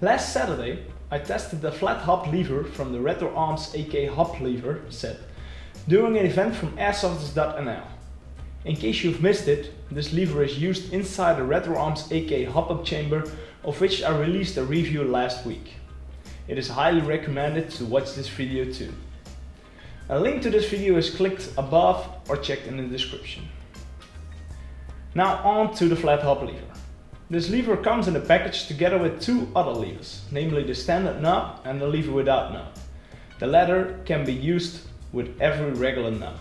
Last Saturday I tested the flat hop lever from the Retro Arms AK Hop lever set during an event from airsofters.nl. In case you've missed it, this lever is used inside the Retro Arms AK hop-up chamber of which I released a review last week. It is highly recommended to watch this video too. A link to this video is clicked above or checked in the description. Now on to the flat hop lever. This lever comes in a package together with two other levers, namely the standard knob and the lever without knob. The latter can be used with every regular knob.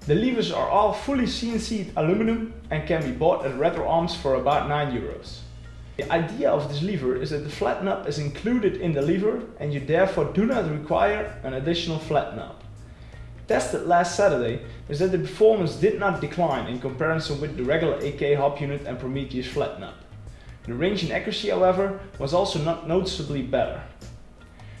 The levers are all fully CNC'd aluminum and can be bought at Retro Arms for about 9 euros. The idea of this lever is that the flat knob is included in the lever and you therefore do not require an additional flat knob tested last Saturday is that the performance did not decline in comparison with the regular AK hop unit and Prometheus flat knob. The range and accuracy however was also not noticeably better.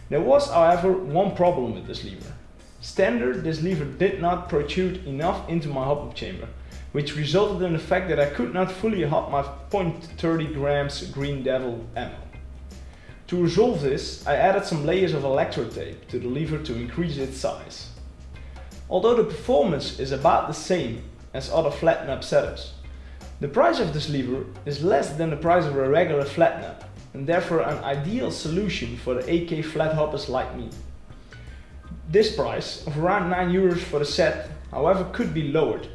There was however one problem with this lever. Standard this lever did not protrude enough into my hop up chamber, which resulted in the fact that I could not fully hop my .30 grams Green Devil ammo. To resolve this, I added some layers of electro tape to the lever to increase its size. Although the performance is about the same as other flat knob setups, the price of this lever is less than the price of a regular flat knob and therefore an ideal solution for the AK flat hoppers like me. This price of around 9 euros for the set however could be lowered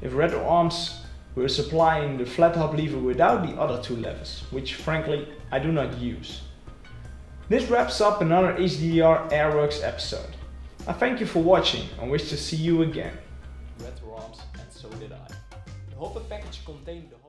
if Retro Arms were supplying the flat hop lever without the other two levers, which frankly I do not use. This wraps up another HDR Airworks episode. I thank you for watching and wish to see you again. And so did I. The Hopper package contained the